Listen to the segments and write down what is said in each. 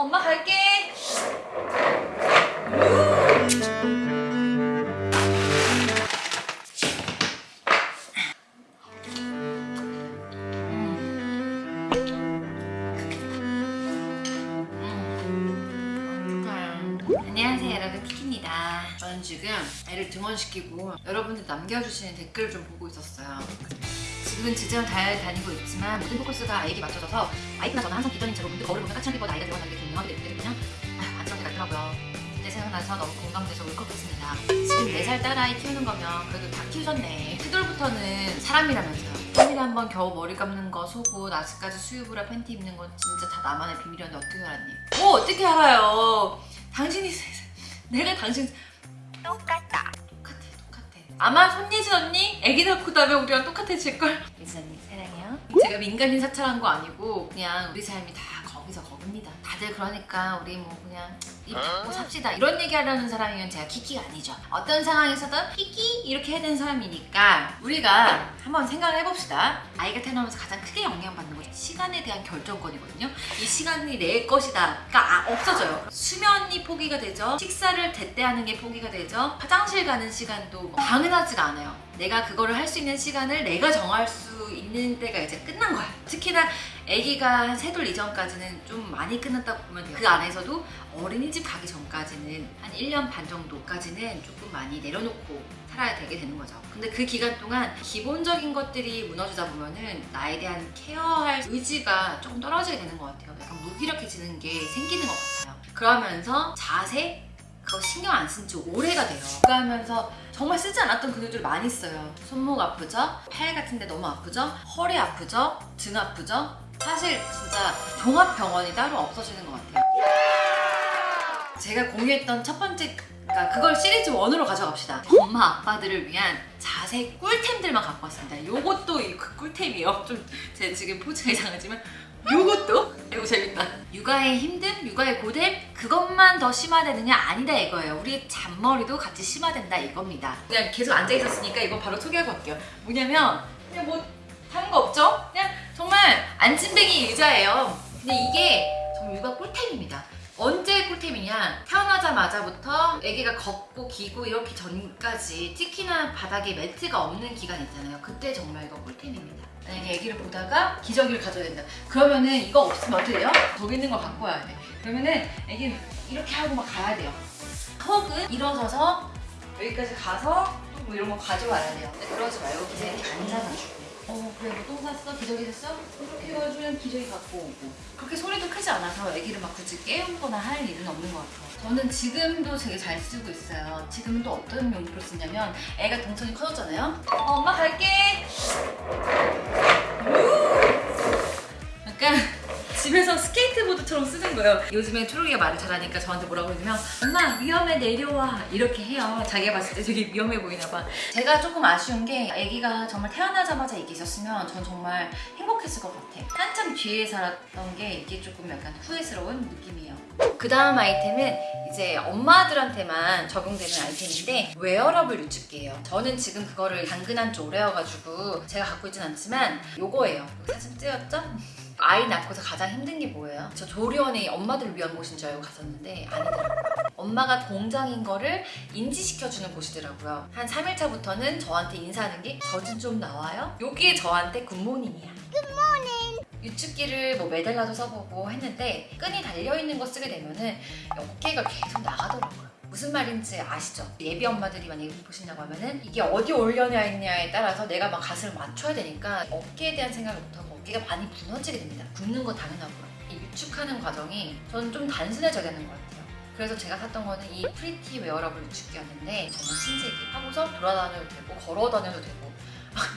어, 엄마 갈게. 안녕하세요 여러분. 키키입니다. 저는 지금 애를 등원시키고 여러분들 남겨주시는 댓글을 좀 보고 있었어요 지금은 지정 잘 다니고 있지만 모든 포커스가 아이에게 맞춰져서 와이프나 저는 항상 기존인 채로 문득 거울을 보면 까칠하게 뻗어 아이가 들어가는 게좀 유명하게 되거든요 아, 안쓰럽게 같더라고요. 그때 생각나서 너무 공감돼서 울컥했습니다. 지금 4살 딸아이 키우는 거면 그래도 다 키우셨네. 시돌부터는 사람이라면서요. 3일에 한번 겨우 머리 감는 거 속옷 아직까지 수유브라 팬티 입는 건 진짜 다 나만의 비밀이었는데 어떻게 알았니? 뭐 어떻게 알아요? 당신이 내가 당신 똑같다. 똑같 아 아마 손예진 언니 애기 낳고 나면 우리랑 똑같아질걸. 예진 언니 사랑해요. 제가 민간인 사찰한 거 아니고 그냥 우리 삶이 다 거기서 거 깁니다. 다들 그러니까 우리 뭐 그냥 입 닫고 삽시다. 이런 얘기 하려는 사람이면 제가 키키가 아니죠. 어떤 상황에서든 키키! 이렇게 해야 되는 사람이니까 우리가 한번 생각을 해봅시다. 아이가 태어나면서 가장 크게 영향받는 것이 시간에 대한 결정권이거든요. 이 시간이 내 것이다. 가 아, 없어져요. 수면이 포기가 되죠. 식사를 제때 하는 게 포기가 되죠. 화장실 가는 시간도 뭐 당연하지가 않아요. 내가 그거를 할 수 있는 시간을 내가 정할 수 있는 때가 이제 끝난 거야. 특히나 아기가 세돌 이전까지는 좀 많이 끝났다고 보면 돼요 그 안에서도 어린이집 가기 전까지는 한 1년 반 정도까지는 조금 많이 내려놓고 살아야 되게 되는 거죠 근데 그 기간 동안 기본적인 것들이 무너지다 보면은 나에 대한 케어할 의지가 조금 떨어지게 되는 것 같아요 약간 무기력해지는 게 생기는 것 같아요 그러면서 자세 그거 신경 안 쓴 지 오래가 돼요 그거 하면서 정말 쓰지 않았던 근육들 많이 써요 손목 아프죠? 팔 같은 데 너무 아프죠? 허리 아프죠? 등 아프죠? 사실 진짜 종합병원이 따로 없어지는 것 같아요. 제가 공유했던 첫 번째 그러니까 그걸 시리즈 1으로 가져갑시다. 엄마 아빠들을 위한 자세 꿀템들만 갖고 왔습니다. 요것도 그 꿀템이에요. 좀 제 지금 포즈가 이상하지만 요것도? 이거 재밌다. 육아의 힘듦, 육아의 고됨 그것만 더 심화되느냐? 아니다 이거예요. 우리 잔머리도 같이 심화된다 이겁니다. 그냥 계속 앉아 있었으니까 이거 바로 소개하고 갈게요. 뭐냐면 그냥 뭐 다른 거 없죠? 그냥 안진뱅이 의자예요. 근데 이게 정말 육아 꿀템입니다. 언제 꿀템이냐? 태어나자마자부터 아기가 걷고 기고 이렇게 전까지 특히나 바닥에 매트가 없는 기간 있잖아요. 그때 정말 이거 꿀템입니다. 만약에 아기를 보다가 기저귀를 가져야 된다. 그러면은 이거 없으면 어떻게 돼요? 저기 있는 걸 갖고 와야 돼. 그러면은 아기는 이렇게 하고 막 가야 돼요. 혹은 일어서서 여기까지 가서 뭐 이런 거 가져와야 돼요. 근데 그러지 말고 이렇게 앉아가지고 어 그래 뭐똥 쌌어? 기저귀 됐어? 이렇게 해가지고 기저귀 갖고 오고. 그렇게 소리도 크지 않아서 아기를 막 굳이 깨우거나 할 일은 없는 것 같아요. 저는 지금도 되게 잘 쓰고 있어요. 지금은 또 어떤 용도로 쓰냐면 애가 동선이 커졌잖아요? 어, 엄마 갈게! 약간 집에서 스케이트보드처럼 쓰는 거예요. 요즘에 초록이가 말을 잘하니까 저한테 뭐라고 그러냐면 엄마 위험해 내려와. 이렇게 해요. 자기가 봤을 때 되게 위험해 보이나 봐. 제가 조금 아쉬운 게 아기가 정말 태어나자마자 이게 있었으면 전 정말 행복했을 것 같아. 한참 뒤에 샀던 게 이게 조금 약간 후회스러운 느낌이에요. 그 다음 아이템은 이제 엄마들한테만 적용되는 아이템인데 웨어러블 유축기예요. 저는 지금 그거를 당근한 지 오래여가지고 제가 갖고 있진 않지만 요거예요. 사진 찍었죠? 아이 낳고서 가장 힘든 게 뭐예요? 저 조리원이 엄마들을 위한 곳인 줄 알고 갔었는데 아니더라고요. 엄마가 공장인 거를 인지시켜주는 곳이더라고요. 한 3일차부터는 저한테 인사하는 게 젖은 좀 나와요? 여기에 저한테 굿모닝이야. 굿모닝! 유축기를 뭐 메달라도 써보고 했는데 끈이 달려있는 거 쓰게 되면 은 어깨가 계속 나가더라고요. 무슨 말인지 아시죠? 예비 엄마들이 만약에 보신다고 하면은 이게 어디 올려냐에 따라서 내가 막 가슴을 맞춰야 되니까 어깨에 대한 생각을 못하고 어깨가 많이 무너지게 됩니다. 굽는 거 당연하고요. 이 유축하는 과정이 저는 좀 단순해져야 되는 것 같아요. 그래서 제가 샀던 거는 이 프리티 웨어러블 유축기였는데 정말 신세계 하고서 돌아다녀도 되고 걸어 다녀도 되고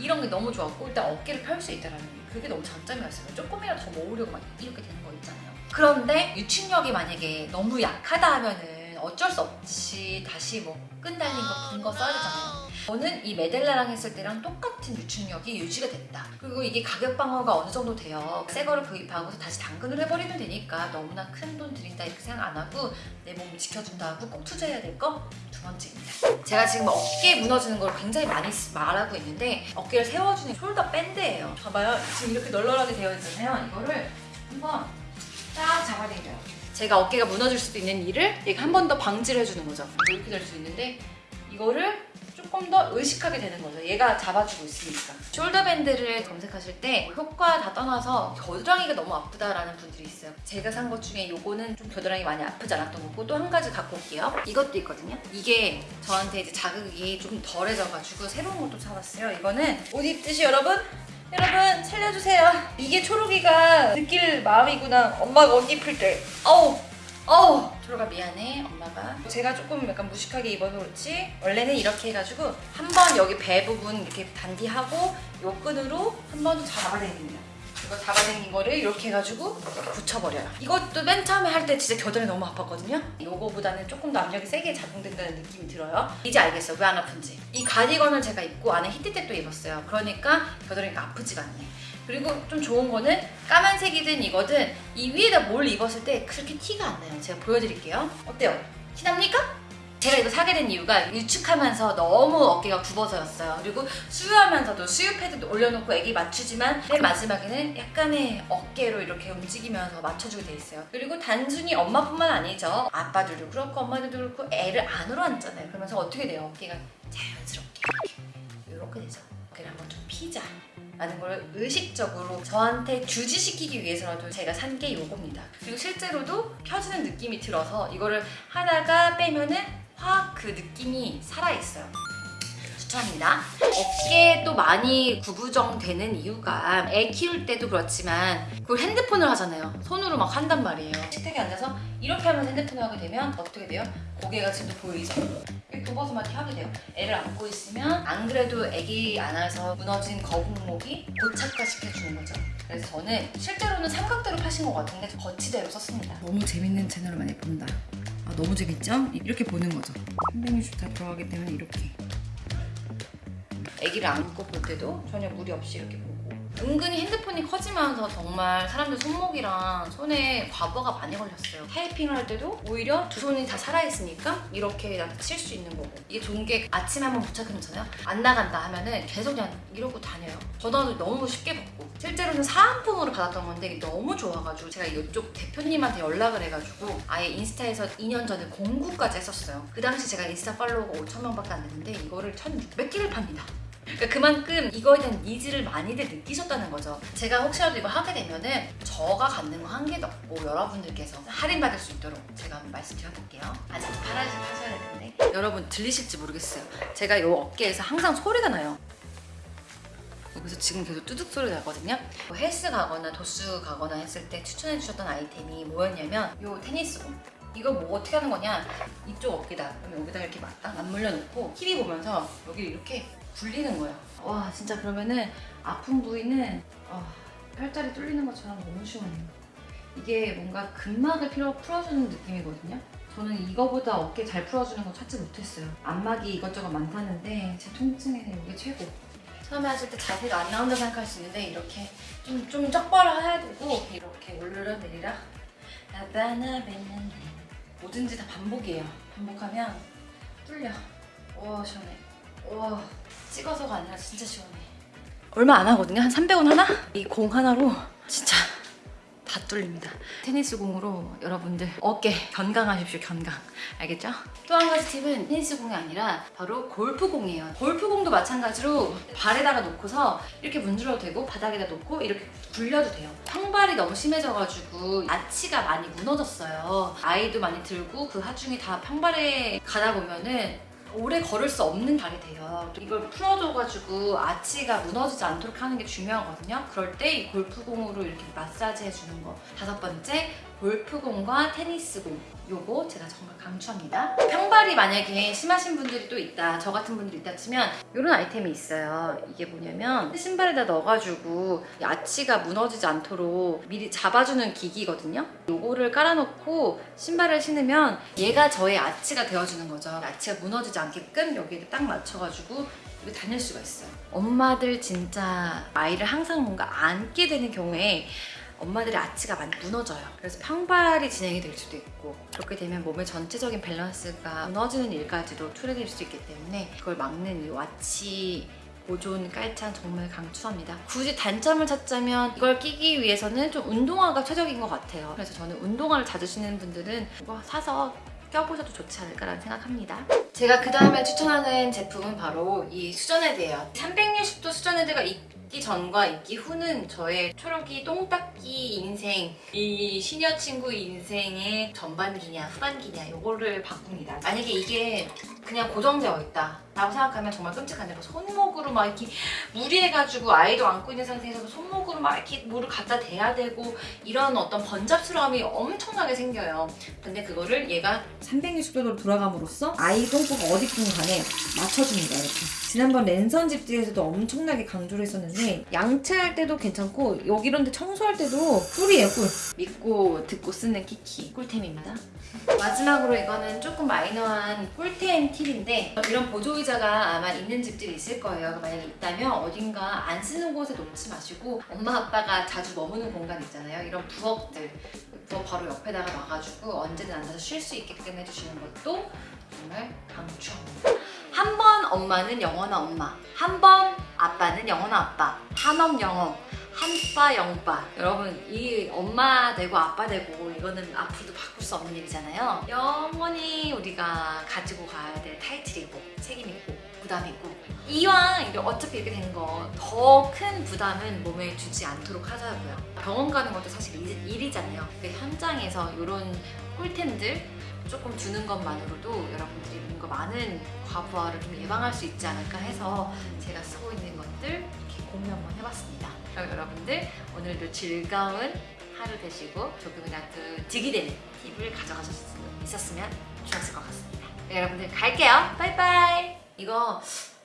이런 게 너무 좋았고 일단 어깨를 펼 수 있다는 게 그게 너무 장점이었어요. 조금이라도 더 모으려고 막 이렇게 되는 거 있잖아요. 그런데 유축력이 만약에 너무 약하다 하면은 어쩔 수 없이 다시 뭐 끈 달린 거 긴 거 써야 되잖아요. 저는 이 메델라랑 했을 때랑 똑같은 유축력이 유지가 됐다. 그리고 이게 가격 방어가 어느 정도 돼요. 새 거를 구입하고서 다시 당근을 해버리면 되니까 너무나 큰 돈 들인다 이렇게 생각 안 하고 내 몸을 지켜준다고 꼭 투자해야 될 거 두 번째입니다. 제가 지금 어깨 무너지는 걸 굉장히 많이 말하고 있는데 어깨를 세워주는 shoulder band예요. 봐봐요. 지금 이렇게 널널하게 되어 있잖아요. 이거를 한번 딱 잡아당겨요. 제가 어깨가 무너질 수도 있는 일을 얘가 한 번 더 방지를 해주는 거죠. 이렇게 될 수 있는데 이거를 조금 더 의식하게 되는 거죠. 얘가 잡아주고 있으니까. shoulder band를 검색하실 때 효과 다 떠나서 겨드랑이가 너무 아프다라는 분들이 있어요. 제가 산 것 중에 요거는 좀 겨드랑이 많이 아프지 않았던 거고 또 한 가지 갖고 올게요. 이것도 있거든요. 이게 저한테 이제 자극이 좀 덜해져가지고 새로운 것도 사봤어요. 이거는 옷 입듯이 여러분 여러분 살려주세요. 이게 초록이가 느낄 마음이구나. 엄마가 옷 입힐 때. 어우 어우 초록아 미안해 엄마가 제가 조금 약간 무식하게 입어서 그렇지 원래는 이렇게 해가지고 한 번 여기 배 부분 이렇게 단디하고 요 끈으로 한 번 잡아당깁니다 이거 잡아당긴 거를 이렇게 해가지고 붙여버려요 이것도 맨 처음에 할 때 진짜 겨드랑이 너무 아팠거든요 요거보다는 조금 더 압력이 세게 작동된다는 느낌이 들어요 이제 알겠어요 왜안 아픈지 이 가디건을 제가 입고 안에 히트텍도 입었어요 그러니까 겨드랑이가 아프지가 않네 그리고 좀 좋은 거는 까만색이든 이거든 이 위에다 뭘 입었을 때 그렇게 티가 안 나요. 제가 보여드릴게요. 어때요? 티 납니까? 제가 이거 사게 된 이유가 유축하면서 너무 어깨가 굽어서였어요. 그리고 수유하면서도 수유 패드 올려놓고 애기 맞추지만 맨 마지막에는 약간의 어깨로 이렇게 움직이면서 맞춰주게 돼 있어요. 그리고 단순히 엄마뿐만 아니죠. 아빠들도 그렇고 엄마들도 그렇고 애를 안으로 앉잖아요. 그러면서 어떻게 돼요? 어깨가 자연스럽게 이렇게 이렇게 되죠. 어깨를 한번 좀 피자. 라는 걸 의식적으로 저한테 주지시키기 위해서라도 제가 산 게 요겁니다. 그리고 실제로도 펴지는 느낌이 들어서 이거를 하다가 빼면은 확 그 느낌이 살아있어요. 추천합니다. 어깨도 많이 구부정되는 이유가 애 키울 때도 그렇지만 그 핸드폰을 하잖아요. 손으로 막 한단 말이에요. 식탁에 앉아서 이렇게 하면서 핸드폰을 하게 되면 어떻게 돼요? 고개가 지금 보이죠? 굽어서 막 이렇게 하게 돼요. 애를 안고 있으면 안 그래도 애기 안아서 무너진 거북목이 고착화 시켜주는 거죠. 그래서 저는 실제로는 삼각대로 파신 것 같은데 거치대로 썼습니다. 너무 재밌는 채널을 많이 본다. 아, 너무 재밌죠? 이렇게 보는 거죠. 360다 들어가기 때문에 이렇게. 아기를 안고 볼 때도 전혀 무리 없이 이렇게 보고 은근히 핸드폰이 커지면서 정말 사람들 손목이랑 손에 과부하가 많이 걸렸어요. 타이핑을 할 때도 오히려 두 손이 다 살아있으니까 이렇게 칠수 있는 거고. 이게 좋은 게 아침에 한번 부착해놓잖아요. 안 나간다 하면은 계속 그냥 이러고 다녀요. 전화도 너무 쉽게 받고. 실제로는 사은품으로 받았던 건데 너무 좋아가지고 제가 이쪽 대표님한테 연락을 해가지고 아예 인스타에서 2년 전에 공구까지 했었어요. 그 당시 제가 인스타 팔로워가 5천 명밖에 안 됐는데 이거를 1600개를 팝니다 그러니까 그만큼 이거에 대한 needs를 많이들 느끼셨다는 거죠. 제가 혹시라도 이거 하게 되면은 저가 갖는 거 한 개도 없고 여러분들께서 할인받을 수 있도록 제가 한번 말씀드려볼게요. 아직 될 텐데 여러분 들리실지 모르겠어요. 제가 이 어깨에서 항상 소리가 나요. 여기서 지금 계속 뚜둑 소리 나거든요. 뭐 헬스 가거나 도수 가거나 했을 때 추천해 주셨던 아이템이 뭐였냐면 이 테니스공. 이거 뭐 어떻게 하는 거냐? 이쪽 어깨다. 그러면 여기다 이렇게 딱 맞물려 놓고 TV 보면서 여기 이렇게 굴리는 거예요. 와 진짜 그러면은 아픈 부위는 어, 혈자리 뚫리는 것처럼 너무 시원해요. 이게 뭔가 근막을 필요 풀어주는 느낌이거든요. 저는 이거보다 어깨 잘 풀어주는 거 찾지 못했어요. 안막이 이것저것 많다는데 제 통증에는 이게 최고. 처음에 하실 때 자세가 안 나온다 생각할 수 있는데 이렇게 좀, 좀 적발을 해야 되고 이렇게 올려내리라 나바나 뱉는 뭐든지 다 반복이에요. 반복하면 뚫려. 와 시원해. 와 찍어서가 아니라 진짜 시원해. 얼마 안 하거든요. 한 300원 하나? 이 공 하나로 진짜 다 뚫립니다. 테니스 공으로 여러분들 어깨 견강하십시오. 견강. 알겠죠? 또 한 가지 팁은 테니스 공이 아니라 바로 골프 공이에요. 골프 공도 마찬가지로 발에다가 놓고서 이렇게 문질러도 되고 바닥에다 놓고 이렇게 굴려도 돼요. 평발이 너무 심해져가지고 아치가 많이 무너졌어요. 아이도 많이 들고 그 하중에 다 평발에 가다 보면은 오래 걸을 수 없는 발이 돼요. 이걸 풀어줘가지고 아치가 무너지지 않도록 하는 게 중요하거든요. 그럴 때 이 골프공으로 이렇게 마사지 해주는 거. 다섯 번째, 골프공과 테니스공. 요거 제가 정말 강추합니다. 평발이 만약에 심하신 분들이 또 있다, 저 같은 분들이 있다 치면 이런 아이템이 있어요. 이게 뭐냐면 신발에다 넣어가지고 이 아치가 무너지지 않도록 미리 잡아주는 기기거든요. 요거를 깔아놓고 신발을 신으면 얘가 저의 아치가 되어주는 거죠. 아치가 무너지지 않게끔 여기에 딱 맞춰가지고 다닐 수가 있어요. 엄마들 진짜 아이를 항상 뭔가 안게 되는 경우에 엄마들의 아치가 많이 무너져요. 그래서 평발이 진행이 될 수도 있고 그렇게 되면 몸의 전체적인 밸런스가 무너지는 일까지도 초래될 수 있기 때문에 그걸 막는 이 와치를 보존 깔창 정말 강추합니다. 굳이 단점을 찾자면 이걸 끼기 위해서는 좀 운동화가 최적인 것 같아요. 그래서 저는 운동화를 자주 신는 분들은 이거 사서 껴보셔도 좋지 않을까라는 생각합니다. 제가 그 다음에 추천하는 제품은 바로 이 수전헤드예요. 360도 수전헤드가 있 기 전과 있기 후는 저의 초록이 똥닦기 인생, 이 시녀 친구 인생의 전반기냐 후반기냐 이거를 바꿉니다. 만약에 이게 그냥 고정되어 있다 라고 생각하면 정말 끔찍한데 손목으로 막 이렇게 무리해가지고 아이도 안고 있는 상태에서 손목으로 막 이렇게 물을 갖다 대야 되고 이런 어떤 번잡스러움이 엄청나게 생겨요. 근데 그거를 얘가 360도로 돌아감으로써 아이 똥꼬가 어디든 간에 맞춰줍니다 이렇게 지난번 랜선 집들에서도 엄청나게 강조를 했었는데 양치할 때도 괜찮고 여기 이런 데 청소할 때도 꿀이에요 꿀 믿고 듣고 쓰는 키키 꿀템입니다. 마지막으로 이거는 조금 마이너한 꿀템 팁인데 이런 보조의자가 아마 있는 집들이 있을 거예요. 만약에 있다면 어딘가 안 쓰는 곳에 놓지 마시고 엄마 아빠가 자주 머무는 공간 있잖아요. 이런 부엌들 부엌 바로 옆에다가 놔가지고 언제든 앉아서 쉴 수 있게끔 해주시는 것도 정말 강추합니다. 한번 엄마는 영원한 엄마, 한 번 아빠는 영원한 아빠, 한엄 영엄, 한빠 영빠. 여러분 이 엄마 되고 아빠 되고 이거는 앞으로도 바꿀 수 없는 일이잖아요. 영원히 우리가 가지고 가야 될 타이틀이고 책임이고 부담이고 이왕 이렇게 어차피 이렇게 된 거 더 큰 부담은 몸에 주지 않도록 하자고요. 병원 가는 것도 사실 일- 일이잖아요. 근데 현장에서 이런 꿀템들 조금 주는 것만으로도 여러분들이 뭔가 많은 과부하를 좀 예방할 수 있지 않을까 해서 제가 쓰고 있는 것들 이렇게 공유 한번 해봤습니다. 그럼 여러분들 오늘도 즐거운 하루 되시고 조금이라도 득이 되는 팁을 있었으면 좋았을 것 같습니다. 네, 여러분들 갈게요. 바이바이. 이거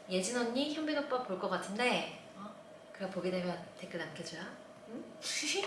예진 언니, 현빈 오빠 볼 것 같은데 어? 그럼 보게 되면 댓글 남겨줘요. 응? 슈.